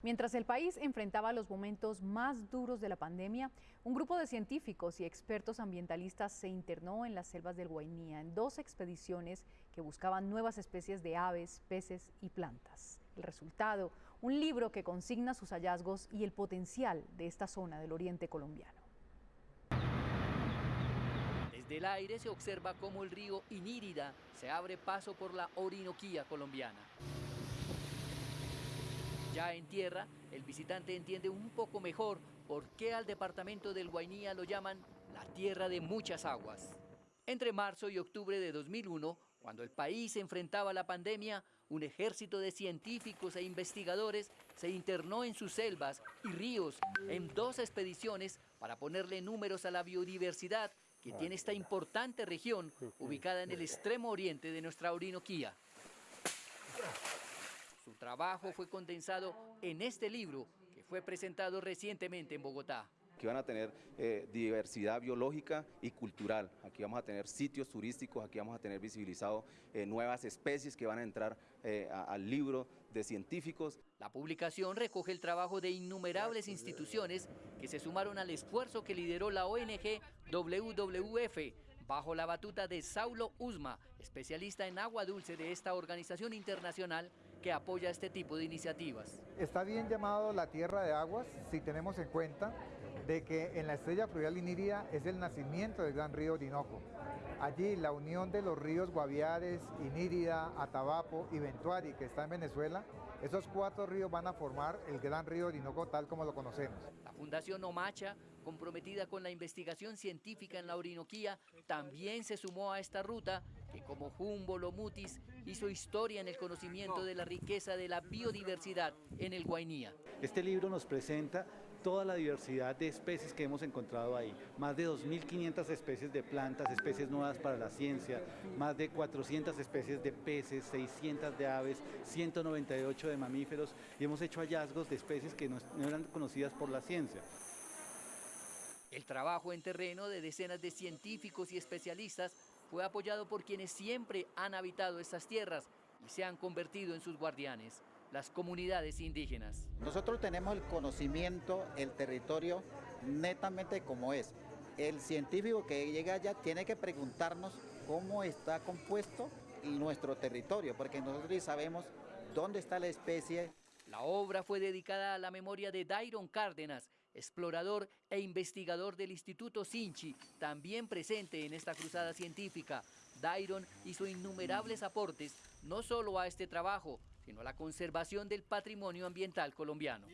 Mientras el país enfrentaba los momentos más duros de la pandemia, un grupo de científicos y expertos ambientalistas se internó en las selvas del Guainía en dos expediciones que buscaban nuevas especies de aves, peces y plantas. El resultado, un libro que consigna sus hallazgos y el potencial de esta zona del oriente colombiano. Desde el aire se observa cómo el río Inírida se abre paso por la Orinoquía colombiana. Ya en tierra, el visitante entiende un poco mejor por qué al departamento del Guainía lo llaman la tierra de muchas aguas. Entre marzo y octubre de 2001, cuando el país enfrentaba la pandemia, un ejército de científicos e investigadores se internó en sus selvas y ríos en dos expediciones para ponerle números a la biodiversidad que tiene esta importante región ubicada en el extremo oriente de nuestra Orinoquía. Trabajo fue condensado en este libro que fue presentado recientemente en Bogotá que van a tener eh, diversidad biológica y cultural. Aquí vamos a tener sitios turísticos, aquí vamos a tener visibilizado eh, nuevas especies que van a entrar eh, al libro de científicos. La publicación recoge el trabajo de innumerables instituciones que se sumaron al esfuerzo que lideró la ONG WWF bajo la batuta de Saulo Usma, especialista en agua dulce de esta organización internacional que apoya este tipo de iniciativas. Está bien llamado la tierra de aguas si tenemos en cuenta de que en la estrella fluvial Inírida es el nacimiento del gran río Orinoco. Allí la unión de los ríos Guaviares, Inírida, Atabapo y Ventuari, que está en Venezuela, esos cuatro ríos van a formar el gran río Orinoco tal como lo conocemos. La Fundación Omacha, comprometida con la investigación científica en la Orinoquía, también se sumó a esta ruta que como Jumbo Lomutis hizo historia en el conocimiento de la riqueza de la biodiversidad en el Guainía. Este libro nos presenta toda la diversidad de especies que hemos encontrado ahí. Más de 2.500 especies de plantas, especies nuevas para la ciencia, más de 400 especies de peces, 600 de aves, 198 de mamíferos y hemos hecho hallazgos de especies que no, eran conocidas por la ciencia. El trabajo en terreno de decenas de científicos y especialistas fue apoyado por quienes siempre han habitado estas tierras y se han convertido en sus guardianes las comunidades indígenas. Nosotros tenemos el conocimiento, el territorio netamente como es. El científico que llega allá tiene que preguntarnos cómo está compuesto nuestro territorio, porque nosotros sabemos dónde está la especie. La obra fue dedicada a la memoria de Dairon Cárdenas, explorador e investigador del Instituto Sinchi, también presente en esta cruzada científica. Dairon hizo innumerables aportes, no solo a este trabajo, sino a la conservación del patrimonio ambiental colombiano.